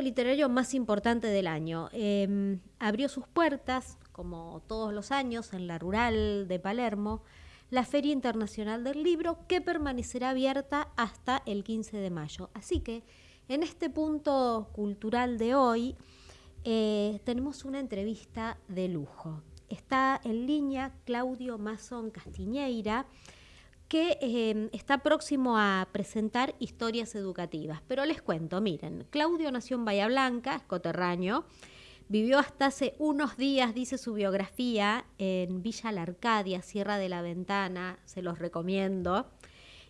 literario más importante del año. Em, abrió sus puertas, como todos los años, en la rural de Palermo, la Feria Internacional del Libro, que permanecerá abierta hasta el 15 de mayo. Así que en este punto cultural de hoy eh, tenemos una entrevista de lujo. Está en línea Claudio Mazón Castiñeira, que em, está próximo a presentar historias educativas. Pero les cuento, miren, Claudio nació en Bahía Blanca, es coterráneo, vivió hasta hace unos días, dice su biografía, en Villa La Arcadia, Sierra de la Ventana, se los recomiendo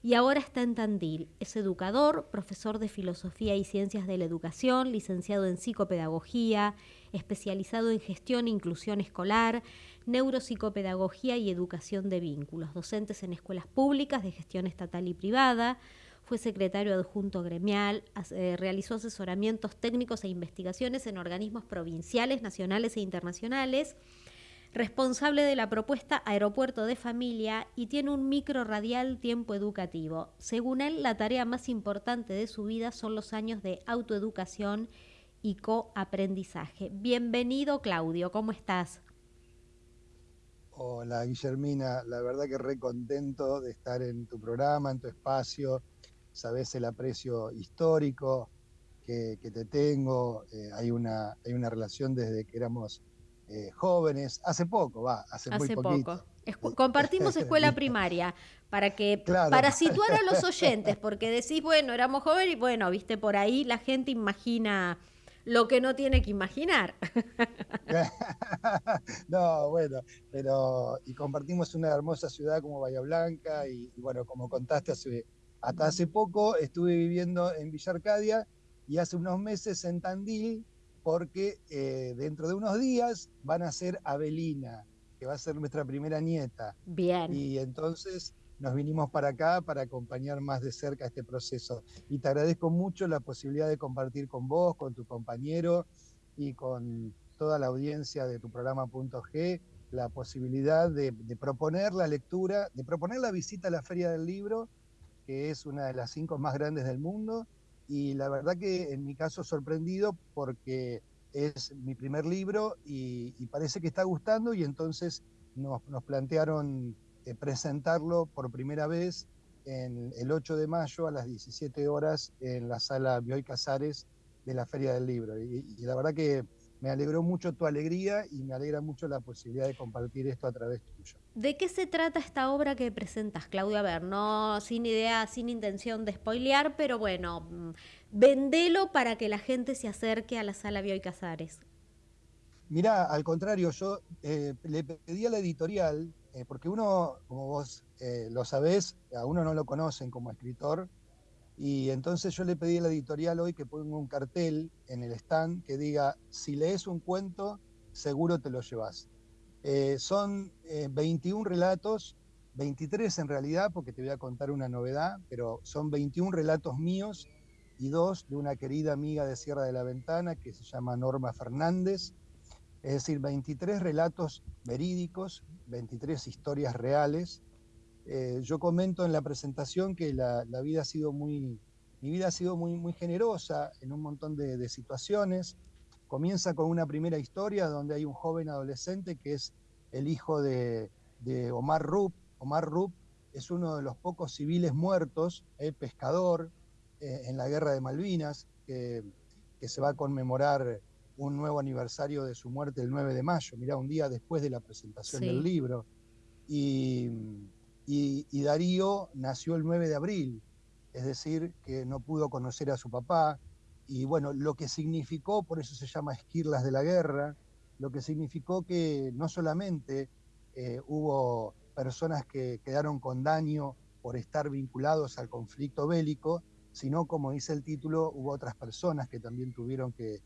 y ahora está en Tandil. Es educador, profesor de Filosofía y Ciencias de la Educación, licenciado en Psicopedagogía, especializado en Gestión e Inclusión Escolar, Neuropsicopedagogía y Educación de Vínculos, docentes en escuelas públicas de gestión estatal y privada, fue secretario adjunto gremial, eh, realizó asesoramientos técnicos e investigaciones en organismos provinciales, nacionales e internacionales, responsable de la propuesta Aeropuerto de Familia y tiene un micro radial tiempo educativo. Según él, la tarea más importante de su vida son los años de autoeducación y coaprendizaje. Bienvenido, Claudio, ¿cómo estás? Hola, Guillermina, la verdad que re contento de estar en tu programa, en tu espacio. Sabes el aprecio histórico que, te tengo. Eh, hay, una, hay una relación desde que éramos eh, jóvenes, hace poco, va, hace, muy poquito. poco. compartimos escuela primaria para que para situar a los oyentes, porque decís, bueno, éramos jóvenes y bueno, viste, por ahí la gente imagina lo que no tiene que imaginar. no, bueno, pero y compartimos una hermosa ciudad como Bahía Blanca y, bueno, como contaste hace, hasta hace poco estuve viviendo en Villa Arcadia y hace unos meses en Tandil porque eh, dentro de unos días van a ser Abelina, que va a ser nuestra primera nieta. Bien. Y entonces nos vinimos para acá para acompañar más de cerca este proceso. Y te agradezco mucho la posibilidad de compartir con vos, con tu compañero y con toda la audiencia de tu programa G la posibilidad de, de, proponer la lectura, de proponer la visita a la Feria del Libro, que es una de las cinco más grandes del mundo, y la verdad que en mi caso sorprendido porque es mi primer libro y, parece que está gustando y entonces nos, plantearon eh, presentarlo por primera vez en el 8 de mayo a las 17 horas en la sala Bioy Casares de la Feria del Libro. y la verdad que me alegró mucho tu alegría y me alegra mucho la posibilidad de compartir esto a través tuyo. ¿De qué se trata esta obra que presentas, Claudia? A ver, no sin idea, sin intención de spoilear, pero bueno, mm, vendelo para que la gente se acerque a la sala Bioy Casares. Mirá, al contrario, yo eh, le pedí a la editorial, eh, porque uno, como vos eh, lo sabés, a uno no lo conocen como escritor, y entonces yo le pedí a la editorial hoy que ponga un cartel en el stand que diga, si lees un cuento, seguro te lo llevas. Eh, son 21 eh, relatos, 23 en realidad, porque te voy a contar una novedad, pero son 21 relatos míos y dos de una querida amiga de Sierra de la Ventana que se llama Norma Fernández. Es decir, 23 relatos verídicos, 23 historias reales eh, yo comento en la presentación que la, vida ha sido muy, mi vida ha sido muy, generosa en un montón de, situaciones. Comienza con una primera historia donde hay un joven adolescente que es el hijo de, Omar Rupp. Omar Rupp es uno de los pocos civiles muertos, el pescador, eh, en la guerra de Malvinas, que, se va a conmemorar un nuevo aniversario de su muerte el 9 de mayo, mirá, un día después de la presentación del libro. Y, y, Darío nació el 9 de abril, es decir, que no pudo conocer a su papá, y bueno, lo que significó, por eso se llama Esquirlas de la Guerra, lo que significó que no solamente eh, hubo personas que quedaron con daño por estar vinculados al conflicto bélico, sino, como dice el título, hubo otras personas que también tuvieron que,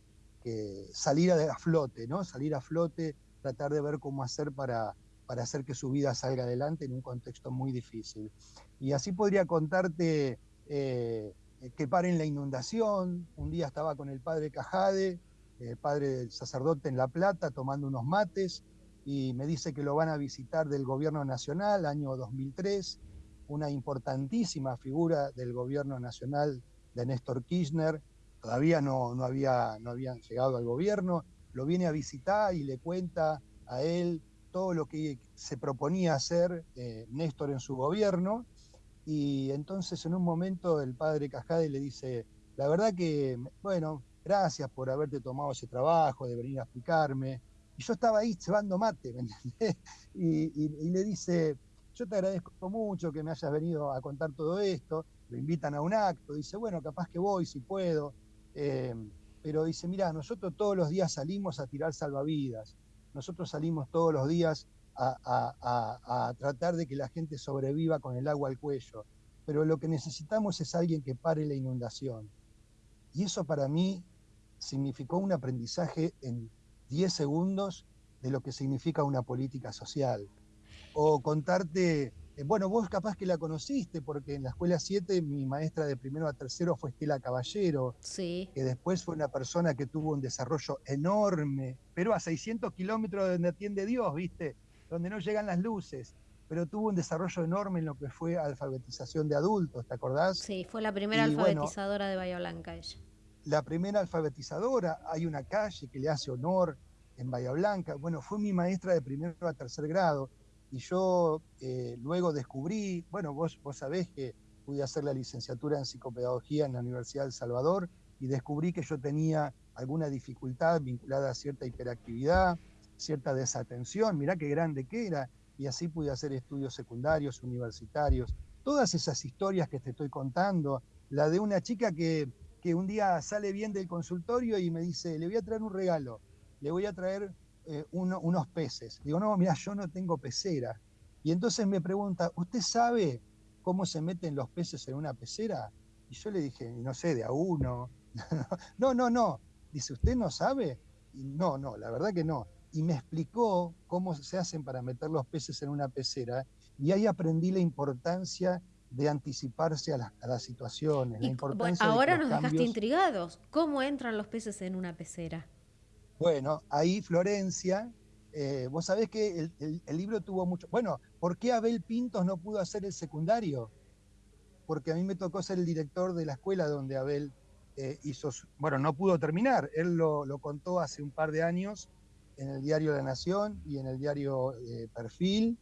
que salir a, flote, ¿no? Salir a flote, tratar de ver cómo hacer para, para hacer que su vida salga adelante en un contexto muy difícil. Y así podría contarte eh, que paren la inundación. Un día estaba con el padre Cajade, el padre del sacerdote en La Plata, tomando unos mates, y me dice que lo van a visitar del gobierno nacional, año 2003, una importantísima figura del gobierno nacional de Néstor Kirchner, todavía no, no, había, no habían llegado al gobierno, lo viene a visitar y le cuenta a él todo lo que se proponía hacer eh, Néstor en su gobierno. Y entonces en un momento el padre Cajade le dice, la verdad que, bueno, gracias por haberte tomado ese trabajo, de venir a explicarme. Y yo estaba ahí cebando mate, ¿me entendés? Y, le dice, yo te agradezco mucho que me hayas venido a contar todo esto. Lo invitan a un acto, dice, bueno, capaz que voy si puedo. Eh, pero dice, mira, nosotros todos los días salimos a tirar salvavidas, nosotros salimos todos los días a, tratar de que la gente sobreviva con el agua al cuello, pero lo que necesitamos es alguien que pare la inundación. Y eso para mí significó un aprendizaje en 10 segundos de lo que significa una política social. O contarte bueno, vos capaz que la conociste, porque en la escuela 7 mi maestra de primero a tercero fue Estela Caballero, sí. que después fue una persona que tuvo un desarrollo enorme, pero a 600 kilómetros de donde atiende Dios, ¿viste? Donde no llegan las luces, pero tuvo un desarrollo enorme en lo que fue alfabetización de adultos, ¿te acordás? Sí, fue la primera alfabetizadora de Bahía Blanca ella. La primera alfabetizadora, hay una calle que le hace honor en Bahía Blanca, bueno, fue mi maestra de primero a tercer grado, y yo eh, luego descubrí, bueno, vos, vos sabés que pude hacer la licenciatura en psicopedagogía en la Universidad del Salvador y descubrí que yo tenía alguna dificultad vinculada a cierta hiperactividad, cierta desatención, mirá qué grande que era, y así pude hacer estudios secundarios, universitarios. Todas esas historias que te estoy contando, la de una chica que, que un día sale bien del consultorio y me dice, le voy a traer un regalo, le voy a traer eh, unos peces. Digo, no, mira, yo no tengo pecera. Y entonces me pregunta, ¿usted sabe cómo se meten los peces en una pecera? Y yo le dije, no sé, de a uno. no, no, no. Dice, ¿usted no sabe? Y no, no, la verdad que no. Y me explicó cómo se hacen para meter los peces en una pecera. Y ahí aprendí la importancia de anticiparse a, las situaciones. La importancia ahora nos dejaste intrigados. ¿Cómo entran los peces en una pecera? Bueno, ahí Florencia, eh, vos sabés que el, libro tuvo mucho... Bueno, ¿por qué Abel Pintos no pudo hacer el secundario? Porque a mí me tocó ser el director de la escuela donde Abel eh, hizo... Bueno, no pudo terminar, él lo, contó hace un par de años en el diario La Nación y en el diario eh, Perfil,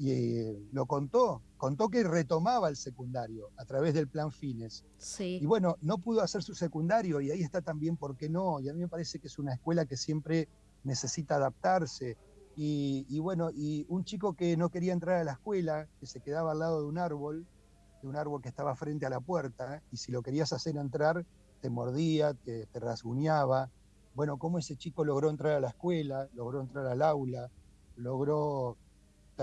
y eh, lo contó, contó que retomaba el secundario a través del plan Fines. Sí. Y bueno, no pudo hacer su secundario y ahí está también por qué no. Y a mí me parece que es una escuela que siempre necesita adaptarse. Y, bueno, y un chico que no quería entrar a la escuela, que se quedaba al lado de un árbol, de un árbol que estaba frente a la puerta, y si lo querías hacer entrar, te mordía, te, te rasguñaba. Bueno, cómo ese chico logró entrar a la escuela, logró entrar al aula, logró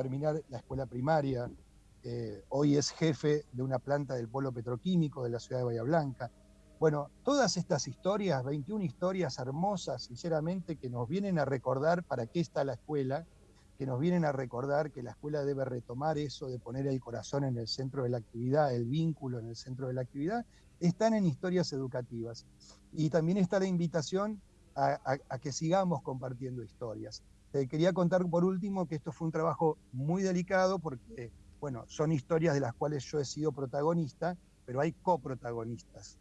terminar la escuela primaria, eh, hoy es jefe de una planta del polo petroquímico de la ciudad de Bahía Blanca. Bueno, todas estas historias, 21 historias hermosas, sinceramente, que nos vienen a recordar para qué está la escuela, que nos vienen a recordar que la escuela debe retomar eso de poner el corazón en el centro de la actividad, el vínculo en el centro de la actividad, están en historias educativas. Y también está la invitación a que sigamos compartiendo historias. Te quería contar por último que esto fue un trabajo muy delicado porque, bueno, son historias de las cuales yo he sido protagonista, pero hay coprotagonistas.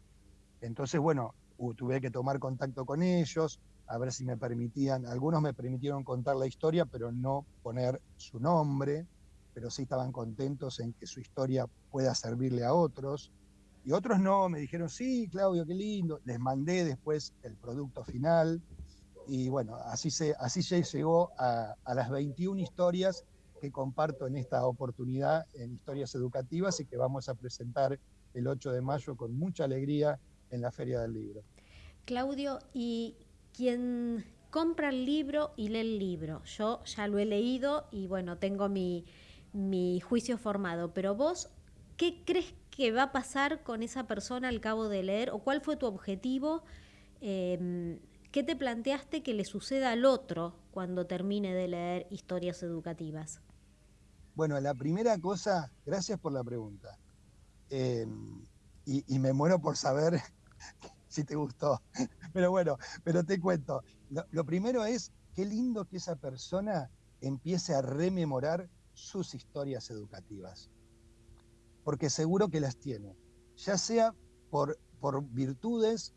Entonces, bueno, tuve que tomar contacto con ellos, a ver si me permitían, algunos me permitieron contar la historia, pero no poner su nombre, pero sí estaban contentos en que su historia pueda servirle a otros. Y otros no, me dijeron, sí, Claudio, qué lindo. Les mandé después el producto final y bueno, así se, así se llegó a, las 21 historias que comparto en esta oportunidad en historias educativas y que vamos a presentar el 8 de mayo con mucha alegría en la Feria del Libro. Claudio, y quien compra el libro y lee el libro, yo ya lo he leído y bueno, tengo mi, juicio formado, pero vos, ¿qué crees que va a pasar con esa persona al cabo de leer o cuál fue tu objetivo? Em, ¿Qué te planteaste que le suceda al otro cuando termine de leer historias educativas? Bueno, la primera cosa, gracias por la pregunta. Em, y, me muero por saber si te gustó. Pero bueno, pero te cuento. Lo, primero es, qué lindo que esa persona empiece a rememorar sus historias educativas. Porque seguro que las tiene. Ya sea por, por virtudes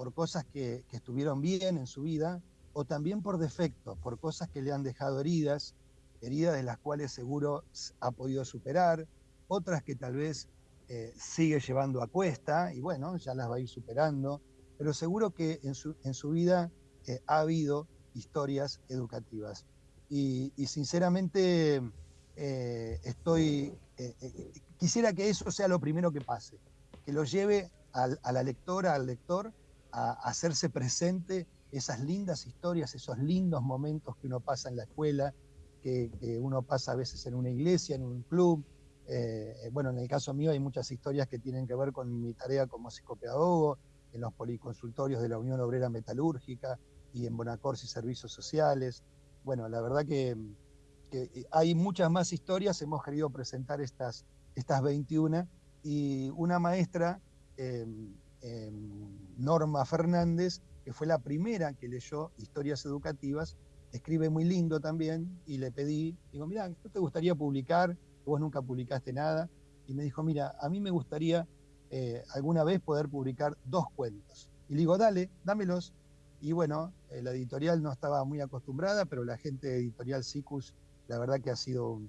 por cosas que, estuvieron bien en su vida o también por defecto, por cosas que le han dejado heridas, heridas de las cuales seguro ha podido superar, otras que tal vez eh, sigue llevando a cuesta y bueno, ya las va a ir superando, pero seguro que en su, en su vida eh, ha habido historias educativas. Y, sinceramente eh, estoy, quisiera que eso sea lo primero que pase, que lo lleve a la lectora, al lector, a, hacerse presente esas lindas historias, esos lindos momentos que uno pasa en la escuela, que, uno pasa a veces en una iglesia, en un club. Eh, bueno, en el caso mío hay muchas historias que tienen que ver con mi tarea como psicopedagogo, en los policonsultorios de la Unión Obrera Metalúrgica y en Bonacorsi Servicios Sociales. Bueno, la verdad que, hay muchas más historias, hemos querido presentar estas, estas 21 y una maestra em, em, Norma Fernández, que fue la primera que leyó historias educativas, escribe muy lindo también, y le pedí, digo, mira, ¿no te gustaría publicar? Vos nunca publicaste nada. Y me dijo, mira, a mí me gustaría eh, alguna vez poder publicar dos cuentos. Y le digo, dale, dámelos. Y bueno, eh, la editorial no estaba muy acostumbrada, pero la gente editorial SICUS, la verdad que ha sido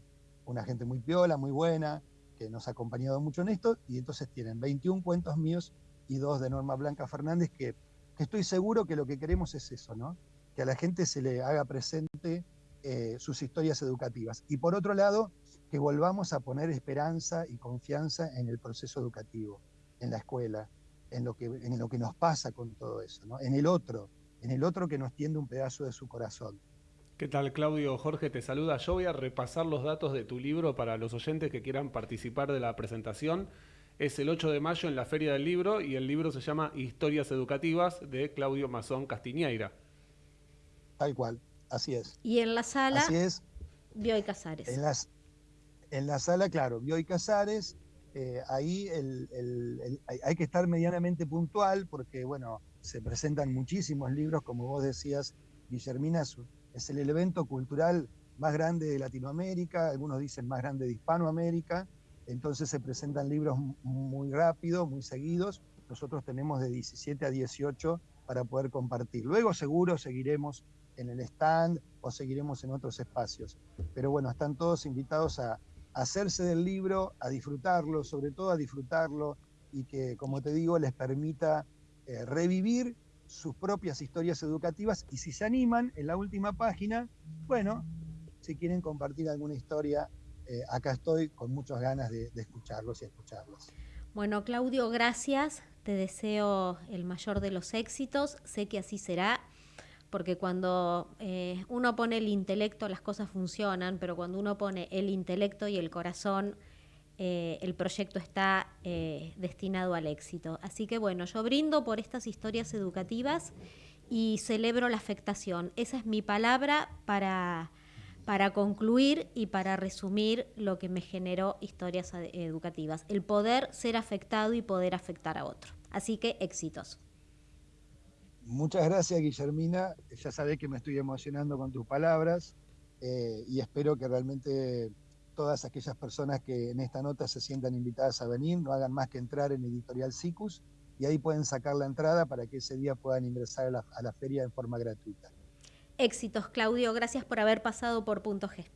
una gente muy piola, muy buena, que nos ha acompañado mucho en esto, y entonces tienen 21 cuentos míos y dos de Norma Blanca Fernández, que, estoy seguro que lo que queremos es eso, ¿no? Que a la gente se le haga presente eh, sus historias educativas. Y por otro lado, que volvamos a poner esperanza y confianza en el proceso educativo, en la escuela, en lo que, en lo que nos pasa con todo eso, ¿no? en el otro, en el otro que nos tiende un pedazo de su corazón. ¿Qué tal, Claudio? Jorge te saluda. Yo voy a repasar los datos de tu libro para los oyentes que quieran participar de la presentación es el 8 de mayo en la Feria del Libro y el libro se llama Historias Educativas de Claudio Mazón Castiñeira. Tal cual, así es. Y en la sala, así es. Bioy Casares. En, las, en la sala, claro, Bioy Casares, eh, ahí hay que estar medianamente puntual porque, bueno, se presentan muchísimos libros, como vos decías, Guillermina, es el evento cultural más grande de Latinoamérica, algunos dicen más grande de Hispanoamérica, entonces se presentan libros muy rápido, muy seguidos. Nosotros tenemos de 17 a 18 para poder compartir. Luego seguro seguiremos en el stand o seguiremos en otros espacios. Pero bueno, están todos invitados a, hacerse del libro, a disfrutarlo, sobre todo a disfrutarlo y que, como te digo, les permita eh, revivir sus propias historias educativas y si se animan en la última página, bueno, si quieren compartir alguna historia eh, acá estoy con muchas ganas de, escucharlos y escucharlos. Bueno, Claudio, gracias. Te deseo el mayor de los éxitos. Sé que así será, porque cuando eh, uno pone el intelecto las cosas funcionan, pero cuando uno pone el intelecto y el corazón, eh, el proyecto está destinado al éxito. Así que bueno, yo brindo por estas historias educativas y celebro la afectación. Esa es mi palabra para para concluir y para resumir lo que me generó historias educativas, el poder ser afectado y poder afectar a otro. Así que éxitos. Muchas gracias, Guillermina. Ya sabés que me estoy emocionando con tus palabras eh, y espero que realmente todas aquellas personas que en esta nota se sientan invitadas a venir no hagan más que entrar en Editorial SICUS y ahí pueden sacar la entrada para que ese día puedan ingresar a la, a la feria en forma gratuita. Éxitos, Claudio. Gracias por haber pasado por Punto G.